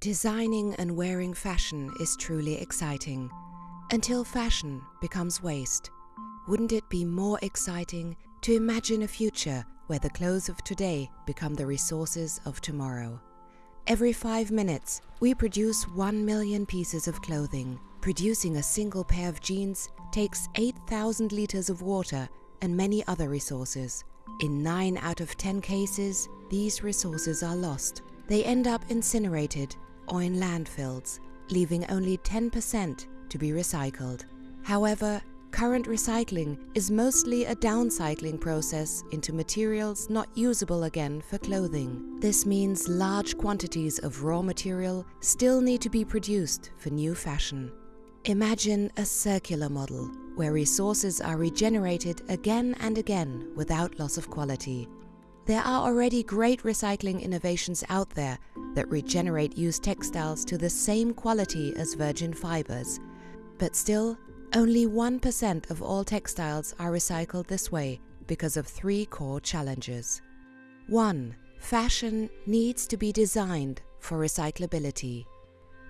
Designing and wearing fashion is truly exciting. Until fashion becomes waste. Wouldn't it be more exciting to imagine a future where the clothes of today become the resources of tomorrow? Every five minutes, we produce one million pieces of clothing. Producing a single pair of jeans takes 8,000 liters of water and many other resources. In 9 out of 10 cases, these resources are lost. They end up incinerated or in landfills, leaving only 10% to be recycled. However, current recycling is mostly a downcycling process into materials not usable again for clothing. This means large quantities of raw material still need to be produced for new fashion. Imagine a circular model where resources are regenerated again and again without loss of quality. There are already great recycling innovations out there that regenerate used textiles to the same quality as virgin fibers. But still, only 1% of all textiles are recycled this way because of three core challenges. 1. Fashion needs to be designed for recyclability.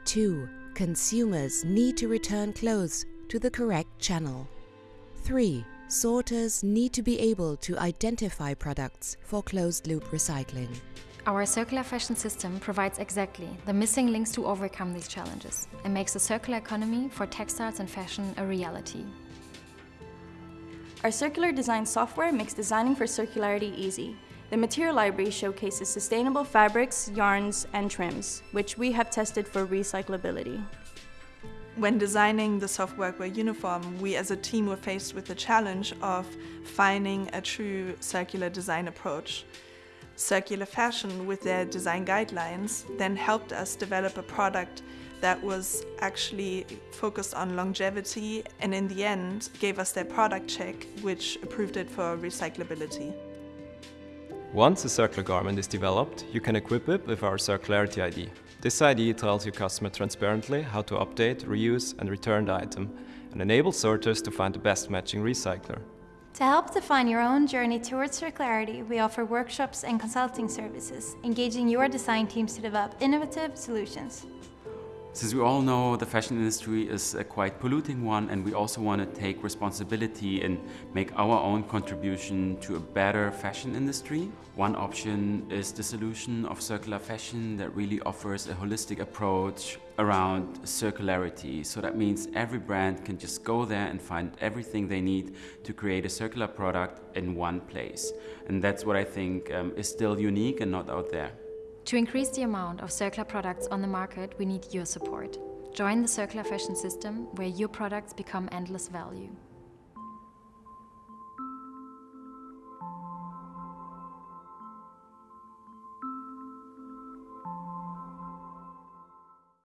2. Consumers need to return clothes to the correct channel. 3. Sorters need to be able to identify products for closed-loop recycling. Our circular fashion system provides exactly the missing links to overcome these challenges and makes the circular economy for textiles and fashion a reality. Our circular design software makes designing for circularity easy. The material library showcases sustainable fabrics, yarns, and trims, which we have tested for recyclability. When designing the soft workwear uniform, we as a team were faced with the challenge of finding a true circular design approach. Circular Fashion, with their design guidelines, then helped us develop a product that was actually focused on longevity and in the end gave us their product check, which approved it for recyclability. Once a circular garment is developed, you can equip it with our Circularity ID. This ID tells your customer transparently how to update, reuse and return the item and enables sorters to find the best matching recycler. To help define your own journey towards circularity, we offer workshops and consulting services, engaging your design teams to develop innovative solutions. Since we all know the fashion industry is a quite polluting one and we also want to take responsibility and make our own contribution to a better fashion industry, one option is the solution of circular fashion that really offers a holistic approach around circularity. So that means every brand can just go there and find everything they need to create a circular product in one place. And that's what I think um, is still unique and not out there. To increase the amount of circular products on the market, we need your support. Join the circular fashion system where your products become endless value.